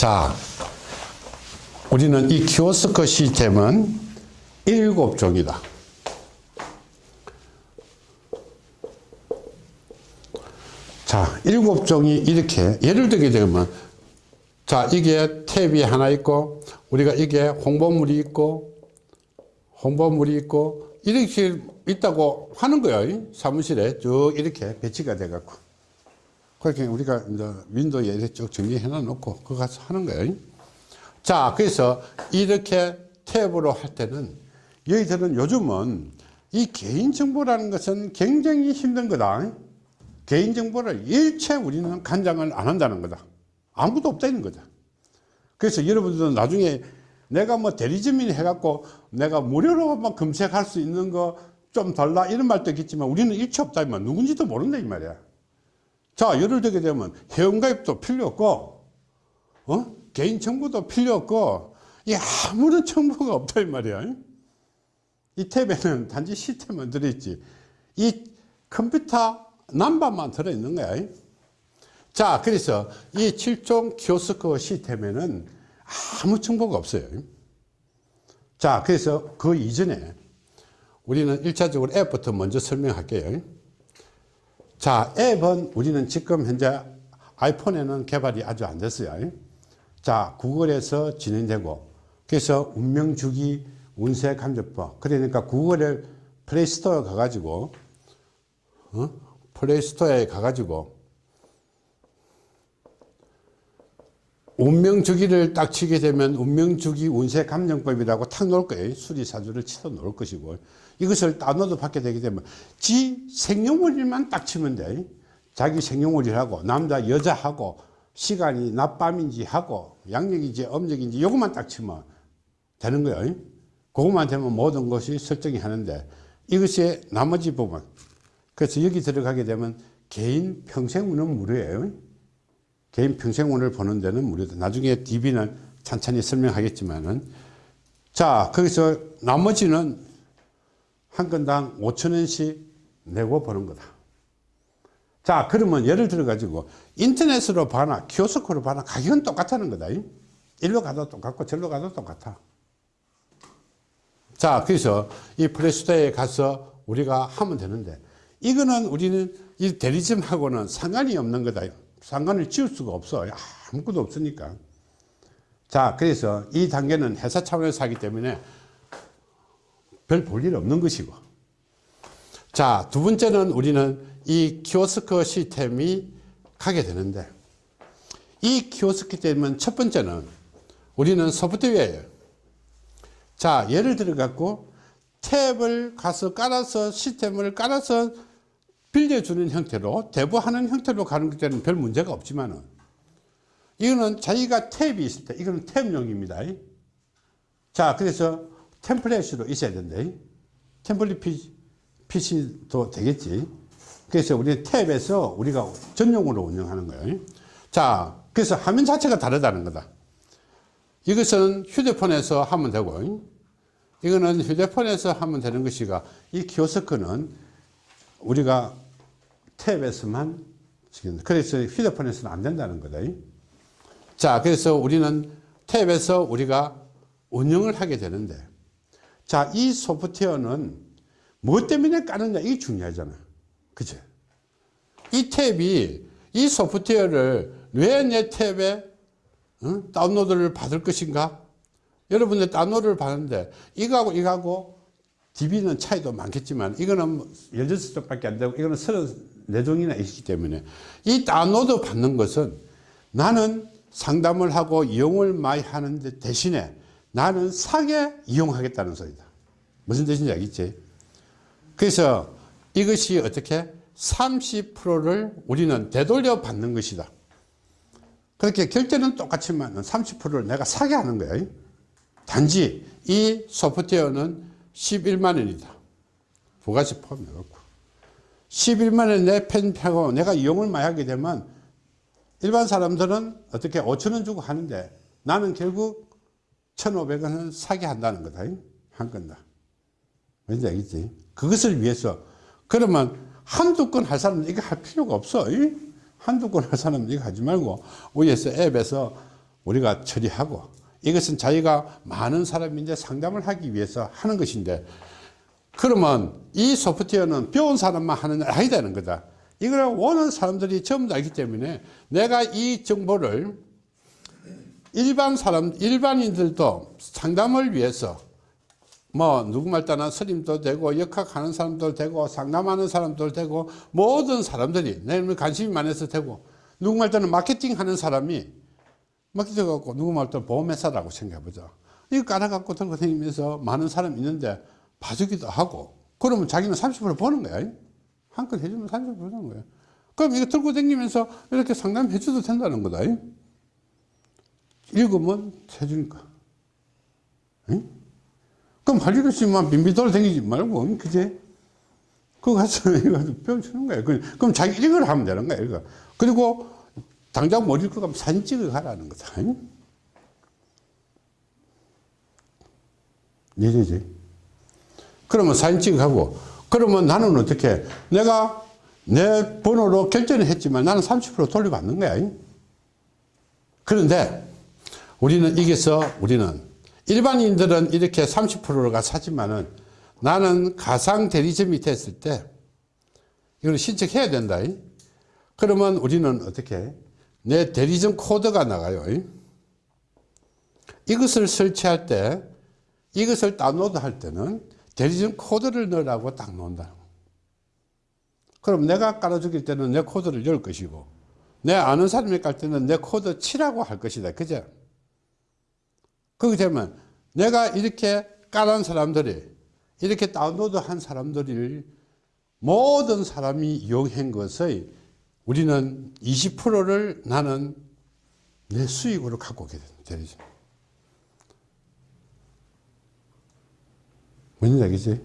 자, 우리는 이 키오스크 시스템은 일곱 종이다. 자, 일곱 종이 이렇게 예를 들게 되면 자, 이게 탭이 하나 있고 우리가 이게 홍보물이 있고 홍보물이 있고 이렇게 있다고 하는 거예요. 사무실에 쭉 이렇게 배치가 돼 갖고. 그렇게 우리가 이제 윈도우에 이렇게 쭉 정리해 놓고 그거 가서 하는 거예요. 자, 그래서 이렇게 탭으로 할 때는 여기들은 요즘은 이 개인정보라는 것은 굉장히 힘든 거다. 개인정보를 일체 우리는 간장을 안 한다는 거다. 아무도 없다는 거다. 그래서 여러분들은 나중에 내가 뭐 대리점인 해갖고 내가 무료로 막 검색할 수 있는 거 좀 달라 이런 말도 있겠지만 우리는 일체 없다. 면 누군지도 모른다 이 말이야. 자, 예를 들게 되면 회원가입도 필요 없고, 어? 개인정보도 필요 없고, 이 아무런 정보가 없다 이 말이야. 이 탭에는 단지 시스템만 들어있지. 이 컴퓨터 남바만 들어있는 거야. 자, 그래서 이 7종 키오스크 시스템에는 아무 정보가 없어요. 자, 그래서 그 이전에 우리는 1차적으로 앱부터 먼저 설명할게요. 자, 앱은 우리는 지금 현재 아이폰에는 개발이 아주 안 됐어요. 자, 구글에서 진행되고, 그래서 운명주기 운세 감정법. 그러니까 구글의 플레이스토어에 가가지고, 어? 플레이스토어에 가가지고, 운명주기를 딱 치게 되면 운명주기 운세 감정법이라고 탁 놓을 거예요. 수리사주를 치도 놓을 것이고. 이것을 다운로드 받게 되게 되면 지 생년월일만 딱 치면 돼. 자기 생년월일하고 남자 여자하고 시간이 낮밤인지 하고 양력인지 음력인지 이것만 딱 치면 되는 거예요. 그것만 되면 모든 것이 설정이 하는데 이것이 나머지 부분. 그래서 여기 들어가게 되면 개인 평생 운은 무료예요. 개인 평생운을 보는 데는 무료다. 나중에 DB는 천천히 설명하겠지만은 자, 거기서 나머지는 한 건당 5천원씩 내고 보는 거다. 자, 그러면 예를 들어 가지고 인터넷으로 봐나 키오스크로 봐나 가격은 똑같다는 거다. 일로 가도 똑같고 절로 가도 똑같아. 자, 그래서 이 플레이스토어에 가서 우리가 하면 되는데 이거는 우리는 이 대리점하고는 상관이 없는 거다. 상관을 지을 수가 없어. 아무것도 없으니까. 자, 그래서 이 단계는 회사 차원에서 하기 때문에 별 볼 일 없는 것이고. 자, 두 번째는 우리는 이 키오스크 시스템이 가게 되는데, 이 키오스크 시스템은 첫 번째는 우리는 소프트웨어예요. 자, 예를 들어 갖고 탭을 가서 깔아서 시스템을 깔아서 빌려주는 형태로 대부하는 형태로 가는 때는 별 문제가 없지만은 이거는 자기가 탭이 있을 때 이거는 탭용입니다. 자 그래서 템플릿으로 있어야 된다. 템플릿 PC도 되겠지. 그래서 우리 탭에서 우리가 전용으로 운영하는 거예요. 자 그래서 화면 자체가 다르다는 거다. 이것은 휴대폰에서 하면 되고 이거는 휴대폰에서 하면 되는 것이가 이 키오스크는 우리가 탭에서만 그래서 휴대폰에서는 안 된다는 거다. 자, 그래서 우리는 탭에서 우리가 운영을 하게 되는데, 자, 이 소프트웨어는 뭐 때문에 까느냐, 이게 중요하잖아. 그죠? 이 탭이, 이 소프트웨어를 왜 내 탭에 어? 다운로드를 받을 것인가? 여러분들 다운로드를 받는데, 이거하고 이거하고 DB는 차이도 많겠지만 이거는 16쪽밖에 안 되고 이거는 34종이나 있기 때문에 이 다운로드 받는 것은 나는 상담을 하고 이용을 많이 하는데 대신에 나는 사게 이용하겠다는 소리다. 무슨 뜻인지 알겠지? 그래서 이것이 어떻게 30%를 우리는 되돌려 받는 것이다. 그렇게 결제는 똑같지만 30%를 내가 사게 하는 거야. 단지 이 소프트웨어는 11만 원이다. 부가세 포함해 갖고. 11만 원에 내 펜하고 내가 이용을 많이 하게 되면 일반 사람들은 어떻게 5천 원 주고 하는데 나는 결국 1,500원은 사게 한다는 거다. 한 건다. 뭔지 알겠지? 그것을 위해서. 그러면 한두 건 할 사람은 이거 할 필요가 없어. 한두 건 할 사람은 이거 하지 말고 위에서 앱에서 우리가 처리하고 이것은 자기가 많은 사람인데 상담을 하기 위해서 하는 것인데 그러면 이 소프트웨어는 배운 사람만 하는 일 아니다는 거다. 이걸 원하는 사람들이 전부 다 알기 때문에 내가 이 정보를 일반 사람, 일반인들도 상담을 위해서 뭐 누구 말 따나 스님도 되고 역학하는 사람도 되고 상담하는 사람도 되고 모든 사람들이 내 관심이 많아서 되고 누구 말 따나 마케팅 하는 사람이 마케팅 갖고 누구 말 따나 보험회사라고 생각해보자 이거 깔아갖고 들고 다니면서 많은 사람 있는데 봐주기도 하고 그러면 자기는 30% 버는 거야 한건 해주면 30% 버는 거야 그럼 이거 들고 다니면서 이렇게 상담해 줘도 된다는 거다 읽으면 해주니까 응? 그럼 할 일 없이만 빈비 돌아다니지 말고, 그제? 그거 가서 이거 배워주는 거예요. 그럼 자기 이걸 하면 되는 거예요. 이거. 그리고 당장 못 읽고 가면 사진 찍어 가라는 거다. 이해되지? 그러면 사진 찍어 가고, 그러면 나는 어떻게, 내가 내 번호로 결제는 했지만 나는 30% 돌려받는 거야. 그런데 우리는 이게서 우리는 일반인들은 이렇게 30%가 사지만은 나는 가상 대리점이 됐을 때 이걸 신청해야 된다. 그러면 우리는 어떻게 내 대리점 코드가 나가요. 이것을 설치할 때 이것을 다운로드 할 때는 대리점 코드를 넣으라고 딱 놓는다. 그럼 내가 깔아주길 때는 내 코드를 열 것이고 내 아는 사람이 깔 때는 내 코드 치라고 할 것이다. 그죠? 그렇게 되면 내가 이렇게 깔은 사람들이 이렇게 다운로드 한 사람들을 모든 사람이 이용한 것의 우리는 20%를 나는 내 수익으로 갖고 오게 되죠. 뭔지 알겠지?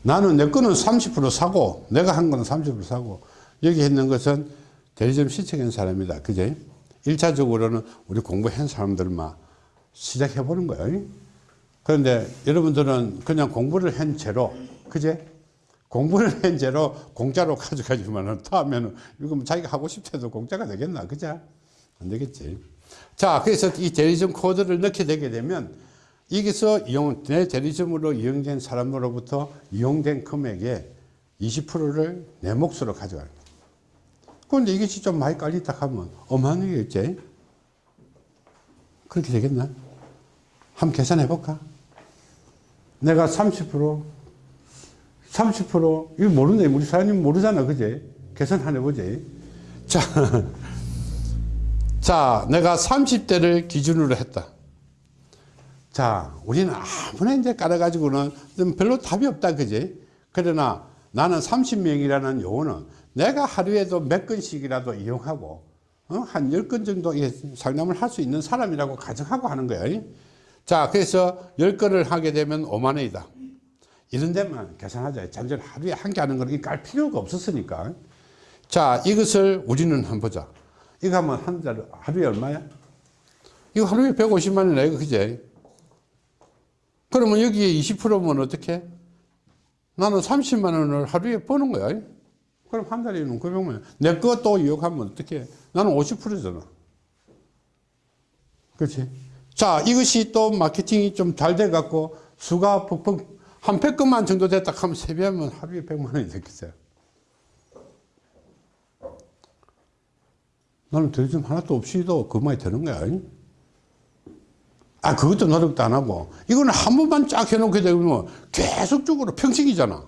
나는 내 거는 30% 사고 내가 한 거는 30% 사고 여기 있는 것은 대리점 시청한 사람이다. 그제? 1차적으로는 우리 공부한 사람들만 시작해 보는 거예요. 그런데 여러분들은 그냥 공부를 한 채로, 그제? 공부를 한 채로 공짜로 가져가지만 다음에는 이거 뭐 자기가 하고 싶어도 공짜가 되겠나? 그죠? 안 되겠지. 자, 그래서 이 대리점 코드를 넣게 되게 되면 여기서 이용, 내 대리점으로 이용된 사람으로부터 이용된 금액의 20%를 내 몫으로 가져가는 거야. 그런데 이것이 좀 많이 깔리다 하면 어마어마하겠지? 그렇게 되겠나? 한번 계산해 볼까? 내가 30% 30% 이거 모르네. 우리 사장님 모르잖아. 그제? 계산 한 해보지 자, 자 내가 30대를 기준으로 했다. 자 우리는 아무나 이제 깔아가지고는 별로 답이 없다 그지 그러나 나는 30명이라는 요거는 내가 하루에도 몇 건씩이라도 이용하고 어? 한 10건 정도 상담을 할 수 있는 사람이라고 가정하고 하는 거예요. 자, 그래서 10건을 하게 되면 5만 원이다. 이런 데만 계산하자. 잠깐 하루에 한 개 하는 거는 깔 필요가 없었으니까. 자, 이것을 우리는 한번 보자. 이거 하면 한 달, 하루에 얼마야? 이거 하루에 150만 원이네, 이거 그제? 그러면 여기에 20%면 어떻게? 나는 30만 원을 하루에 버는 거야. 그럼 한 달이면 900만 원. 내 거또 이용하면 어떻게? 나는 50%잖아. 그렇지? 자, 이것이 또 마케팅이 좀 잘 돼갖고 수가 퍽퍽 한 100건만 정도 됐다 하면 세배하면 하루에 100만 원이 됐겠어요. 나는 대리점 하나도 없이도 그만이 되는 거야. 아, 그것도 노력도 안 하고. 이거는 한 번만 쫙 해놓게 되면 계속적으로 평생이잖아.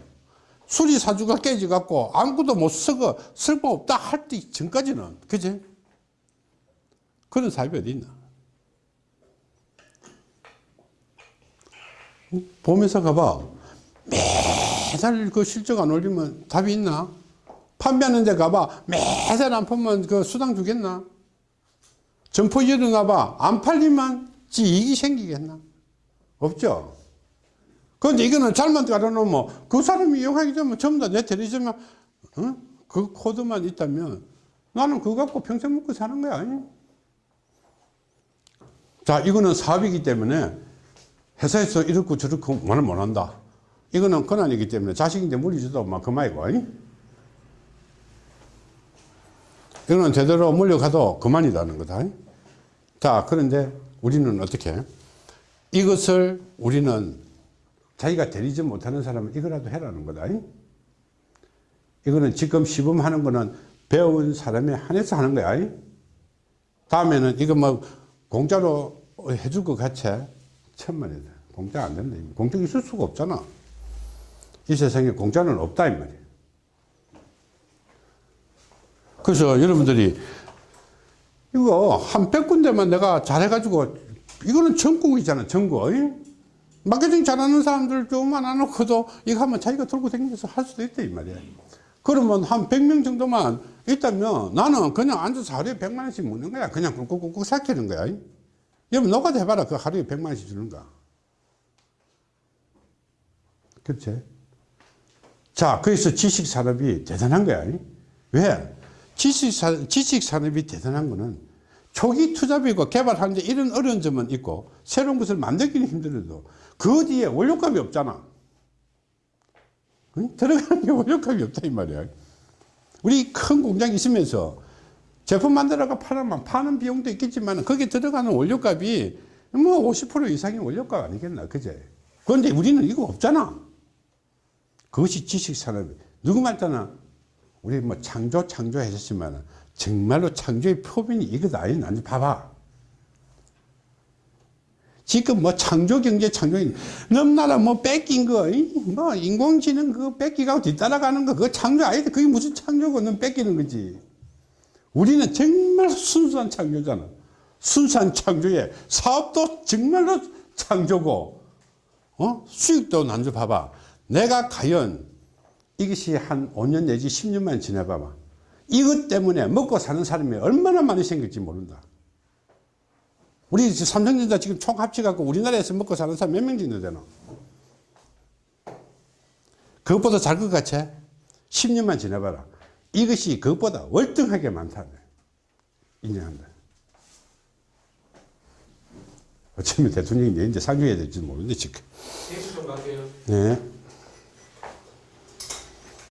수리 사주가 깨져갖고 아무것도 못 쓰고 쓸모없다 할 때 전까지는. 그지? 그런 사업이 어디 있나? 보면서 가봐. 매달 그 실적 안 올리면 답이 있나? 판매하는 데 가봐. 매달 안 팔면 그 수당 주겠나? 점포 일어나봐. 안 팔리면 지 이익이 생기겠나? 없죠? 그런데 이거는 잘못 깔아놓으면 그 사람이 이용하기 전에 전부 다내 대리점에 어? 그 코드만 있다면 나는 그거 갖고 평생 먹고 사는 거야. 자, 이거는 사업이기 때문에 회사에서 이렇고 저렇고 말을 못 한다. 이거는 권한이기 때문에 자식인데 물리지도 막 그만이고. 아니? 이거는 제대로 물려가도 그만이라는 거다. 자, 그런데 우리는 어떻게? 이것을 우리는 자기가 데리지 못하는 사람은 이거라도 해라는 거다. 이거는 지금 시범하는 거는 배운 사람에 한해서 하는 거야. 다음에는 이거 뭐 공짜로 해줄 것 같이 천만이다. 공짜 안 된다. 공짜 있을 수가 없잖아. 이 세상에 공짜는 없다 이 말이야. 그래서 여러분들이 이거 한 100군데만 내가 잘해가지고 이거는 전국이잖아 전국 마케팅 잘하는 사람들 좀만 안 놓고도 이거 하면 자기가 들고 다니면서 할 수도 있다 이 말이야 그러면 한 100명 정도만 있다면 나는 그냥 앉아서 하루에 100만 원씩 먹는 거야 그냥 꾹꾹꾹꾹 삭히는 거야 여러분 너가 해봐라 그 하루에 100만 원씩 주는 거 그렇지 자 그래서 지식산업이 대단한 거야. 왜? 지식산, 지식산업이 대단한 거는 초기 투자비고 개발하는데 이런 어려운 점은 있고 새로운 것을 만들기는 힘들어도 그 뒤에 원료값이 없잖아. 응? 들어가는 게 원료값이 없다 이 말이야. 우리 큰 공장이 있으면서 제품 만들어가 팔아만 파는 비용도 있겠지만 거기에 들어가는 원료값이 뭐 50% 이상의 원료값 아니겠나 그제? 그런데 우리는 이거 없잖아 그것이 지식산업이 누구말 따나? 우리 뭐 창조 창조 하셨지만 정말로 창조의 표본이 이거다. 아니 봐봐. 지금 뭐 창조 경제 창조인 넘나라 뭐 뺏긴 거뭐 인공지능 그거 뺏기고 뒤따라가는 거 그거 창조 아니다. 그게 무슨 창조고 넌 뺏기는 거지. 우리는 정말 순수한 창조잖아. 순수한 창조에 사업도 정말로 창조고 어? 수익도 난줄 봐봐 내가 과연 이것이 한 5년 내지 10년만 지나봐봐. 이것 때문에 먹고 사는 사람이 얼마나 많이 생길지 모른다. 우리 삼성전자 지금 총 합쳐갖고 우리나라에서 먹고 사는 사람 몇 명 정도 되나 그것보다 잘 것 같이 10년만 지나봐라. 이것이 그것보다 월등하게 많다. 인정한다. 어쩌면 대통령이 이제 상주해야 될지 모르는데 지금. 네.